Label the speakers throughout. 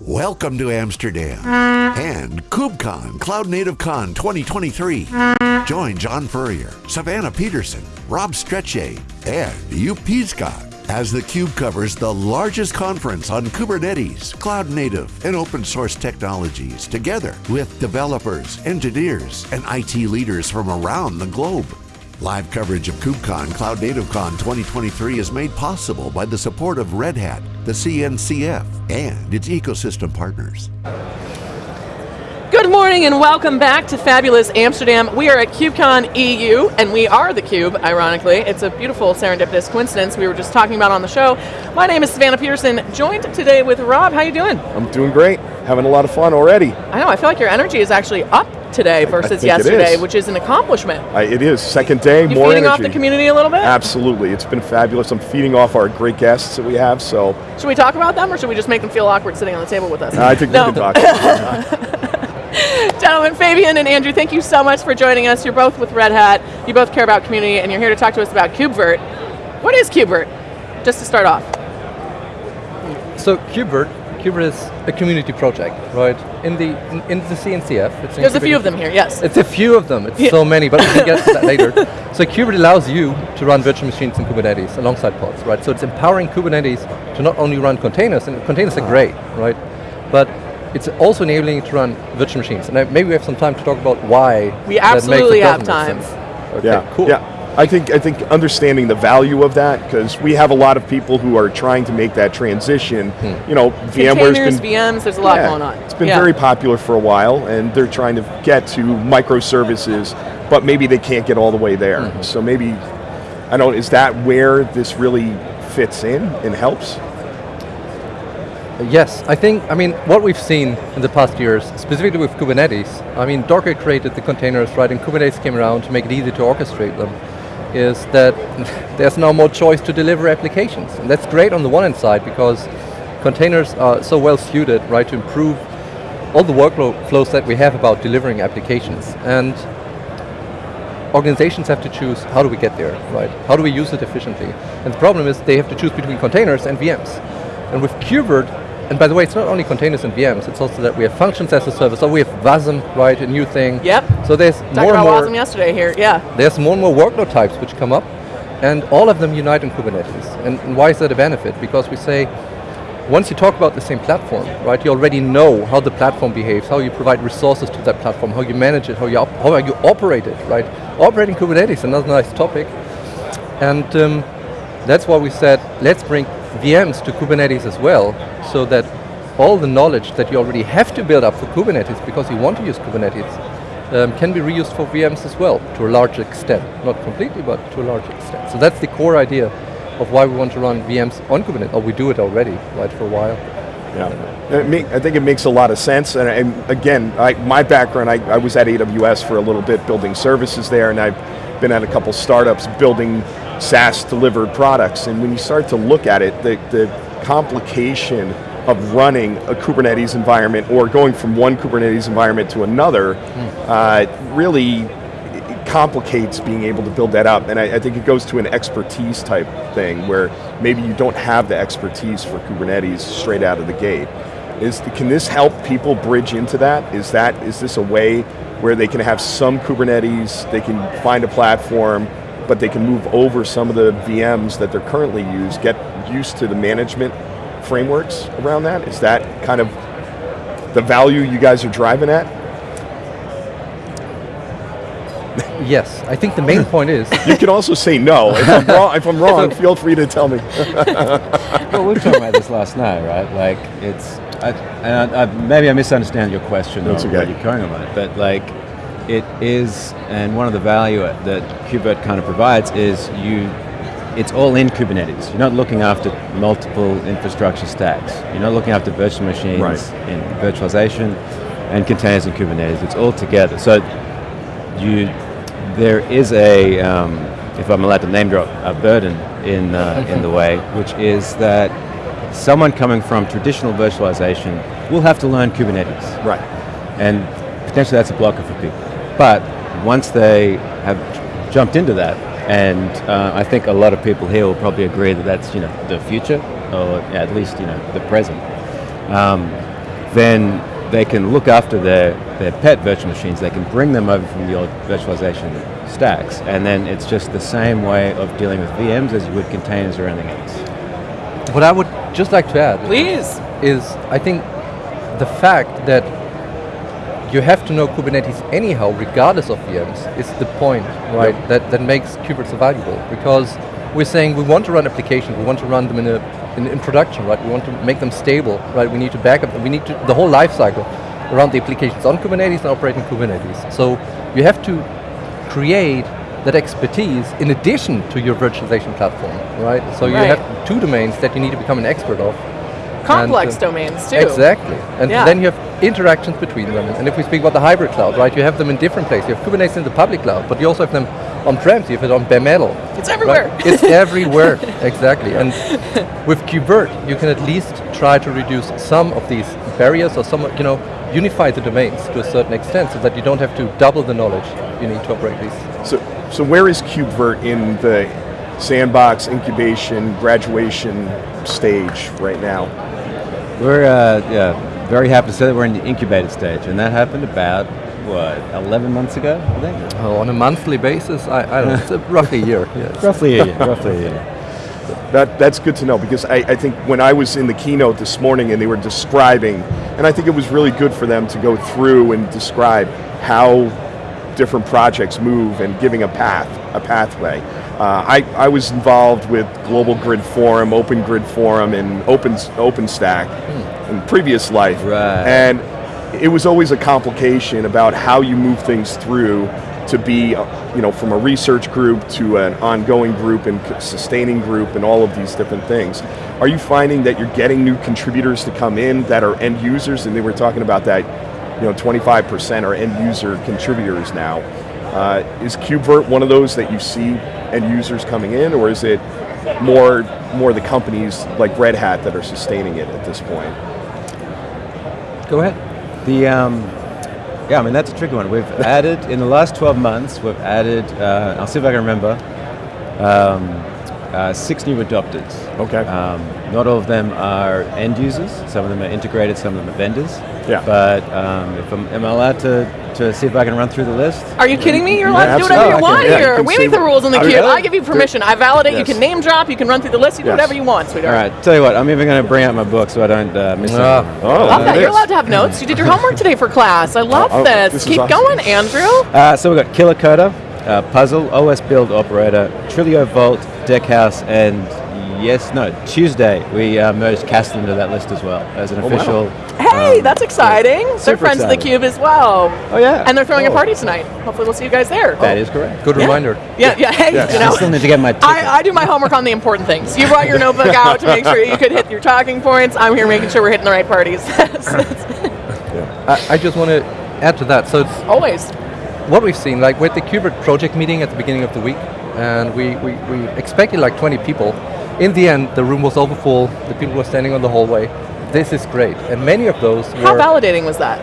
Speaker 1: Welcome to Amsterdam and KubeCon Cloud Native Con 2023. Join John Furrier, Savannah Peterson, Rob Strechay, and Joep Piscaer as the theCUBE covers the largest conference on Kubernetes, cloud native, and open source technologies together with developers, engineers, and IT leaders from around the globe. Live coverage of KubeCon Cloud Native Con 2023 is made possible by the support of Red Hat, the CNCF, and its ecosystem partners.
Speaker 2: Good morning and welcome back to fabulous Amsterdam. We are at KubeCon EU, and we are the Cube, ironically. It's a beautiful serendipitous coincidence we were just talking about on the show. My name is Savannah Peterson, joined today with Rob. How are you doing?
Speaker 3: I'm doing great, having a lot of fun already.
Speaker 2: I know, I feel like your energy is actually up today versus yesterday, which is an accomplishment.
Speaker 3: I, it is, second day,
Speaker 2: you
Speaker 3: more
Speaker 2: feeding
Speaker 3: energy.
Speaker 2: off the community a little bit?
Speaker 3: Absolutely, it's been fabulous. I'm feeding off our great guests that we have, so.
Speaker 2: Should we talk about them or should we just make them feel awkward sitting on the table with us?
Speaker 3: I think
Speaker 2: no.
Speaker 3: we can talk.
Speaker 2: Gentlemen, Fabian and Andrew, thank you so much for joining us. You're both with Red Hat, you both care about community, and you're here to talk to us about KubeVirt. What is KubeVirt? Just to start off.
Speaker 4: So KubeVirt KubeVirt is a community project, right? In the in, in the CNCF.
Speaker 2: It's There's a few of them here, yes.
Speaker 4: It's a few of them, it's yeah. so many, but we can get to that later. So Kubernetes allows you to run virtual machines in Kubernetes alongside pods, right? So it's empowering Kubernetes to not only run containers, and containers are great, right? But it's also enabling you to run virtual machines. And maybe we have some time to talk about why
Speaker 2: We absolutely have time.
Speaker 4: Okay,
Speaker 3: yeah,
Speaker 4: cool.
Speaker 3: Yeah. I think, I think understanding the value of that, because we have a lot of people who are trying to make that transition. Hmm. You know, VMware's
Speaker 2: Containers,
Speaker 3: been-
Speaker 2: VMs, there's a lot
Speaker 3: yeah,
Speaker 2: going on.
Speaker 3: It's been
Speaker 2: yeah.
Speaker 3: very popular for a while, and they're trying to get to microservices, but maybe they can't get all the way there.
Speaker 4: Mm-hmm.
Speaker 3: So maybe, I don't, is that where this really fits in and helps?
Speaker 4: Yes, I think, I mean, what we've seen in the past years, specifically with Kubernetes, I mean, Docker created the containers, right, and Kubernetes came around to make it easy to orchestrate them, is that there's now more choice to deliver applications. And that's great on the one hand side, because containers are so well suited, right, to improve all the workload flows that we have about delivering applications. And organizations have to choose, how do we get there, right? How do we use it efficiently? And the problem is they have to choose between containers and VMs. And with KubeVirt, and by the way, it's not only containers and VMs, it's also that we have functions as a service, so we have WASM, right, a new thing.
Speaker 2: Yep.
Speaker 4: So there's
Speaker 2: Talked
Speaker 4: more and
Speaker 2: about
Speaker 4: more.
Speaker 2: WASM yesterday here, yeah.
Speaker 4: There's more and more workload types which come up, and all of them unite in Kubernetes. And, and why is that a benefit? Because we say, once you talk about the same platform, right, you already know how the platform behaves, how you provide resources to that platform, how you manage it, how you, how you operate it, right? Operating Kubernetes, another nice topic. And um, that's why we said, let's bring VMs to Kubernetes as well, so that all the knowledge that you already have to build up for Kubernetes because you want to use Kubernetes um, can be reused for VMs as well, to a large extent. Not completely, but to a large extent. So that's the core idea of why we want to run VMs on Kubernetes, or we do it already, right, for a while.
Speaker 3: Yeah, make, I think it makes a lot of sense, and, and again, I, my background, I, I was at AWS for a little bit building services there, and I've been at a couple startups building SaaS delivered products, and when you start to look at it, the, the complication of running a Kubernetes environment or going from one Kubernetes environment to another mm. uh, really complicates being able to build that up. And I, I, think it goes to an expertise type thing where maybe you don't have the expertise for Kubernetes straight out of the gate. Is, can this help people bridge into that? Is that, is this a way where they can have some Kubernetes, they can find a platform, but they can move over some of the VMs that they're currently used, get used to the management frameworks around that? Is that kind of the value you guys are driving at?
Speaker 4: Yes, I think the main point is...
Speaker 3: you can also say no. If I'm wrong, if I'm wrong feel free to tell me.
Speaker 5: well, we were talking about this last night, right? Like, it's, I, and I, I, maybe I misunderstand your question
Speaker 3: That's
Speaker 5: or
Speaker 3: okay.
Speaker 5: what you're going about it, but like, it is, and one of the value that KubeVirt kind of provides is you it's all in Kubernetes. You're not looking after multiple infrastructure stacks. You're not looking after virtual machines
Speaker 3: right.
Speaker 5: in virtualization and containers in Kubernetes. It's all together. So you, there is a, um, if I'm allowed to name drop, a burden in, uh, in the way, which is that someone coming from traditional virtualization will have to learn Kubernetes.
Speaker 3: Right.
Speaker 5: And potentially that's a blocker for people. But once they have jumped into that, and uh, I think a lot of people here will probably agree that that's you know the future, or at least you know the present. Um, then they can look after their, their pet virtual machines. They can bring them over from the old virtualization stacks, and then it's just the same way of dealing with VMs as you would containers or anything else.
Speaker 4: What I would just like to add
Speaker 2: Please.
Speaker 4: is I think the fact that you have to know Kubernetes anyhow, regardless of VMs, is the point, right? That that makes KubeVirt so valuable because we're saying we want to run applications, we want to run them in a in, in production, right? We want to make them stable, right? We need to back up, we need to the whole life cycle around the applications on Kubernetes and operating Kubernetes. So you have to create that expertise in addition to your virtualization platform, right? So you have two domains that you need to become an expert of.
Speaker 2: Complex
Speaker 4: And, uh,
Speaker 2: domains too.
Speaker 4: Exactly. And
Speaker 2: Yeah.
Speaker 4: then you have interactions between them. And if we speak about the hybrid cloud, right, you have them in different places. You have Kubernetes in the public cloud, but you also have them on-prem, so you have it on bare metal.
Speaker 2: It's everywhere.
Speaker 4: Right? It's everywhere, exactly. And with KubeVirt, you can at least try to reduce some of these barriers or some, you know, unify the domains to a certain extent so that you don't have to double the knowledge you need to operate these.
Speaker 3: So, so where is KubeVirt in the sandbox, incubation, graduation stage right now?
Speaker 5: We're uh, yeah, very happy to say that we're in the incubated stage, and that happened about, what, 11 months ago, I think?
Speaker 4: Oh, on a monthly basis, I, I don't know, roughly a year. Yes.
Speaker 5: Roughly a year, roughly a year.
Speaker 3: That, that's good to know because I, I think when I was in the keynote this morning and they were describing, and I think it was really good for them to go through and describe how different projects move and giving a path, a pathway. Uh, I, I was involved with Global Grid Forum, Open Grid Forum, and Open OpenStack in previous life,
Speaker 5: Right.
Speaker 3: and it was always a complication about how you move things through to be, you know, from a research group to an ongoing group and sustaining group and all of these different things. Are you finding that you're getting new contributors to come in that are end users? And they were talking about that, you know, 25% are end user contributors now. Uh, is KubeVirt one of those that you see end users coming in, or is it more more the companies like Red Hat that are sustaining it at this point?
Speaker 4: Go ahead.
Speaker 5: The, um, yeah, I mean, that's a tricky one. We've added, in the last 12 months, we've added, uh, I'll see if I can remember, um, uh, six new adopters.
Speaker 3: Okay.
Speaker 5: Um, not all of them are end users. Some of them are integrated, some of them are vendors.
Speaker 3: Yeah.
Speaker 5: But um, if I'm, am I allowed to, to see if I can run through the list?
Speaker 2: Are you kidding me? You're allowed
Speaker 3: Yeah,
Speaker 2: to do whatever you
Speaker 3: absolutely.
Speaker 2: want
Speaker 3: Yeah,
Speaker 2: here.
Speaker 3: can
Speaker 2: We make the rules in the cube.
Speaker 3: really?
Speaker 2: I give you permission. I validate. You can name drop. You can run through the list. You do
Speaker 3: Yes.
Speaker 2: whatever you want,
Speaker 5: All
Speaker 2: sweetheart.
Speaker 5: right, tell you what, I'm even going to bring out my book so I don't uh, miss
Speaker 4: Ah.
Speaker 5: anything.
Speaker 3: Oh,
Speaker 2: Love that. You're allowed to have notes. You did your homework today for class. I love
Speaker 3: Oh, oh,
Speaker 2: this.
Speaker 3: this
Speaker 2: Keep
Speaker 3: awesome.
Speaker 2: going, Andrew.
Speaker 5: Uh, so we've got Killer Coder, uh, Puzzle, OS Build Operator, Trilio Vault, Deckhouse, and yes, no, Tuesday we uh, merged Kasten into that list as well as an
Speaker 3: Oh, wow.
Speaker 5: official.
Speaker 2: Hey,
Speaker 5: um,
Speaker 2: that's exciting. They're
Speaker 5: super
Speaker 2: friends of the cube as well.
Speaker 5: Oh yeah,
Speaker 2: And they're throwing a
Speaker 3: Oh.
Speaker 2: party tonight. Hopefully, we'll see you guys there.
Speaker 5: that is correct.
Speaker 4: Good
Speaker 2: Yeah.
Speaker 4: reminder.
Speaker 2: Yeah, yeah. Hey,
Speaker 3: Yes.
Speaker 2: you
Speaker 5: I still need to get my.
Speaker 2: I, I do my homework on the important things. You brought your notebook out to make sure you could hit your talking points. I'm here making sure we're hitting the right parties.
Speaker 4: I, I just want to add to that. So it's
Speaker 2: Always.
Speaker 4: what we've seen, like with the KubeVirt project meeting at the beginning of the week, and we, we, we expected like 20 people. In the end, the room was over full, the people were standing on the hallway. This is great. And many of those
Speaker 2: How
Speaker 4: were,
Speaker 2: validating was that?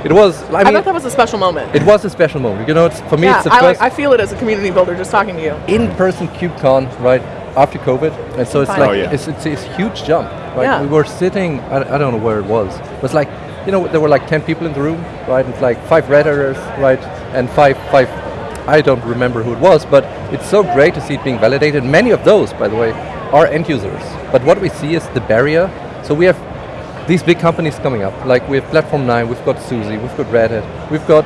Speaker 4: it was, I
Speaker 2: I,
Speaker 4: mean,
Speaker 2: thought that was a special moment.
Speaker 4: it was a special moment. You know, it's, for me
Speaker 2: yeah,
Speaker 4: it's the
Speaker 2: I, like,
Speaker 4: first
Speaker 2: I feel it as a community builder just talking to you.
Speaker 4: in-person KubeCon, right, after COVID. And so it's
Speaker 2: Fine.
Speaker 4: like,
Speaker 3: Oh, yeah.
Speaker 4: it's, it's, it's a huge jump, right?
Speaker 2: Yeah.
Speaker 4: We were sitting, I, I don't know where it was, it was like, you know, there were like 10 people in the room, right? It's like five Red Hatters, right? And five, five, I don't remember who it was, but it's so great to see it being validated. Many of those, by the way, are end users. But what we see is the barrier. So we have these big companies coming up, like we have Platform 9, we've got SUSE, we've got Red Hat, we've got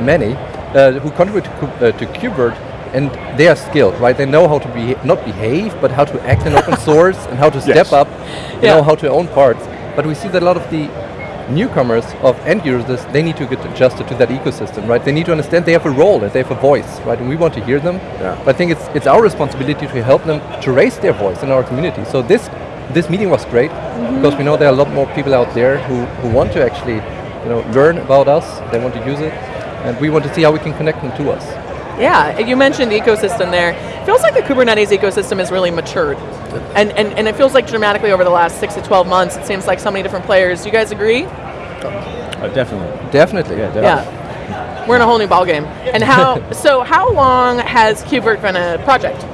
Speaker 4: many uh, who contribute to, uh, to KubeVirt and they are skilled, right? They know how to be not behave, but how to act in open source and how to step
Speaker 3: Yes.
Speaker 4: up, you
Speaker 2: Yeah.
Speaker 4: know, how to own parts. But we see that a lot of the newcomers of end users, they need to get adjusted to that ecosystem, right? They need to understand they have a role and they have a voice, right? And we want to hear them.
Speaker 3: Yeah.
Speaker 4: But I think it's it's our responsibility to help them to raise their voice in our community. So this this meeting was great mm-hmm. because we know there are a lot more people out there who, who want to actually, you know, learn about us. They want to use it, and we want to see how we can connect them to us.
Speaker 2: Yeah, you mentioned the ecosystem there. It Feels like the Kubernetes ecosystem has really matured. And, and, and it feels like dramatically over the last six to 12 months, it seems like so many different players. Do you guys agree?
Speaker 5: Oh, definitely.
Speaker 4: Definitely.
Speaker 5: Yeah, definitely.
Speaker 2: Yeah. We're in a whole new ballgame. And how, so how long has KubeVirt been a project?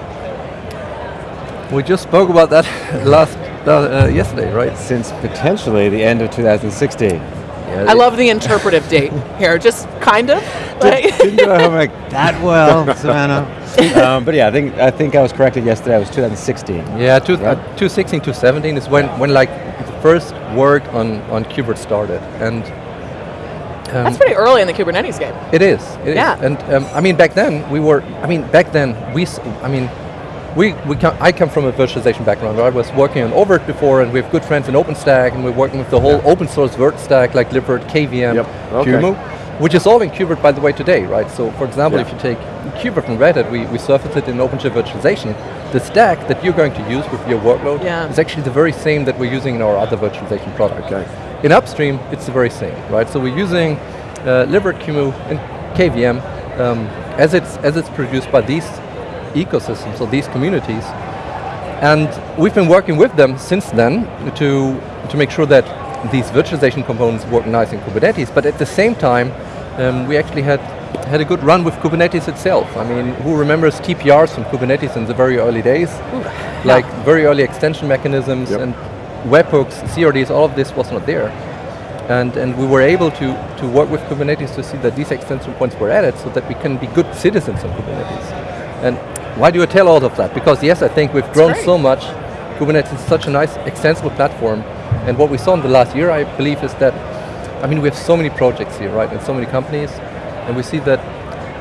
Speaker 4: We just spoke about that last uh, yesterday, right?
Speaker 5: Since potentially the end of 2016.
Speaker 4: Yeah,
Speaker 2: I love the interpretive date here, just kind of. Like,
Speaker 5: Didn't do our homework that well, Savannah. um, but yeah, I think I think I was corrected yesterday. It was 2016.
Speaker 4: Yeah, two, uh, 2016, 2017 is when, when like the first work on, on KubeVirt started. And um,
Speaker 2: that's pretty early in the Kubernetes game.
Speaker 4: It is. It is.
Speaker 2: Yeah.
Speaker 4: And um, I mean, back then we were. I mean, back then we. s- I mean, we we come, I come from a virtualization background. Right? I was working on oVirt before, and we have good friends in OpenStack, and we're working with the whole open source Vert stack like Libvirt, KVM,
Speaker 3: Yep. Okay.
Speaker 4: QEMU, which is all in KubeVirt, by the way, today, right? So, for example,
Speaker 3: Yeah.
Speaker 4: if you take KubeVirt and Red Hat, we, we surface it in OpenShift virtualization. The stack that you're going to use with your workload
Speaker 2: Yeah.
Speaker 4: is actually the very same that we're using in our other virtualization product.
Speaker 3: Okay.
Speaker 4: In upstream, it's the very same, right? So we're using uh, Libvirt, QEMU, and KVM um, as it's as it's produced by these ecosystems or these communities, and we've been working with them since then to to make sure that these virtualization components work nice in Kubernetes. But at the same time, um, we actually had had a good run with Kubernetes itself. I mean, who remembers TPRs from Kubernetes in the very early days? Like very early extension mechanisms
Speaker 3: Yep.
Speaker 4: and webhooks, CRDs, all of this was not there. And, and we were able to, to work with Kubernetes to see that these extension points were added so that we can be good citizens of Kubernetes. And why do I tell all of that? Because yes, I think we've grown so much. Kubernetes is such a nice extensible platform. And what we saw in the last year, I believe, is that, I mean, we have so many projects here, right, and so many companies, and we see that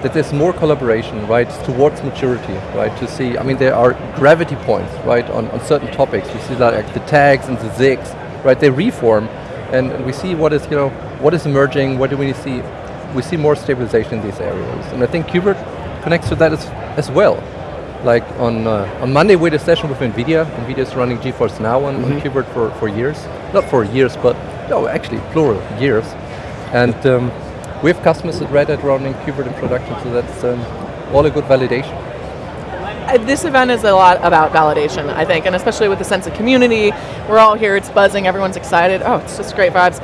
Speaker 4: that there's more collaboration, right, towards maturity, right, to see, I mean, there are gravity points, right, on, on certain topics. We see that like the tags and the SIGs, right, they reform, and, and we see what is, you know, what is emerging, what do we see, we see more stabilization in these areas. And I think KubeVirt connects to that as, as well. Like on, uh, on Monday we had a session with NVIDIA. NVIDIA is running GeForce Now on, on KubeVirt for, for years. Not for years, but no, actually plural, years. And um, we have customers at Red Hat running KubeVirt in production, so that's um, all a good validation.
Speaker 2: Uh, This event is a lot about validation, I think, and especially with the sense of community. We're all here, it's buzzing, everyone's excited. Oh, it's just great vibes.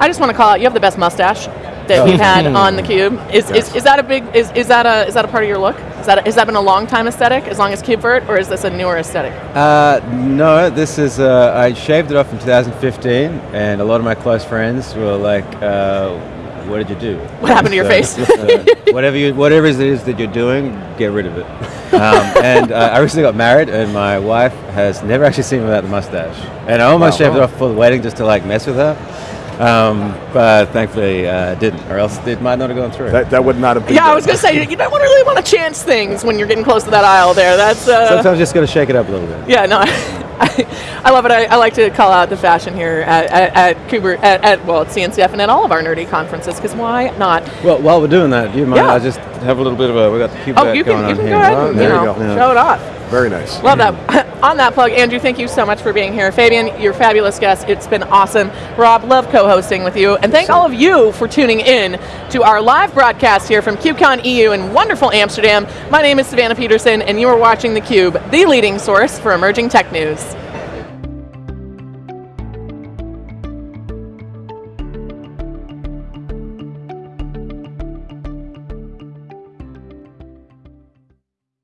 Speaker 2: I just want to call out, you have the best mustache that we've had on the cube. Is, is, is that a big, is, is that a, is that a part of your look? Is that, a, has that been a long time aesthetic, as long as KubeVirt, or is this a newer aesthetic?
Speaker 5: Uh, no, this is. Uh, I shaved it off in 2015, and a lot of my close friends were like, uh, "What did you do?
Speaker 2: What happened to your face?"
Speaker 5: uh, whatever you, whatever it is that you're doing, get rid of it." Um, and uh, I recently got married, and my wife has never actually seen me without the mustache, and I almost
Speaker 3: Wow.
Speaker 5: shaved it off for the wedding just to like mess with her. Um, but thankfully, uh, didn't, or else it might not have gone through.
Speaker 3: That, that would not have been.
Speaker 2: Yeah, I was going to say, you don't want to really want to chance things when you're getting close to that aisle there. That's, uh,
Speaker 5: Sometimes just got to shake it up a little bit.
Speaker 2: Yeah, no, I, I love it. I, I like to call out the fashion here at, at, at Kuber, at, at, well, at CNCF and at all of our nerdy conferences, because why not?
Speaker 5: Well, while we're doing that, do you mind?
Speaker 2: Yeah.
Speaker 5: I just have a little bit of a. We got the cube
Speaker 2: Oh, you
Speaker 5: going
Speaker 2: can, you
Speaker 5: on
Speaker 2: can
Speaker 5: here.
Speaker 2: go ahead
Speaker 3: Oh,
Speaker 2: and, you
Speaker 3: you
Speaker 2: know,
Speaker 3: go.
Speaker 2: show it off.
Speaker 3: Very nice.
Speaker 2: Love that. On that plug, Andrew, thank you so much for being here. Fabian, you're fabulous guest. It's been awesome. Rob, love co-hosting with you. And thank all of you for tuning in to our live broadcast here from KubeCon EU in wonderful Amsterdam. My name is Savannah Peterson, and you are watching theCUBE, the leading source for emerging tech news.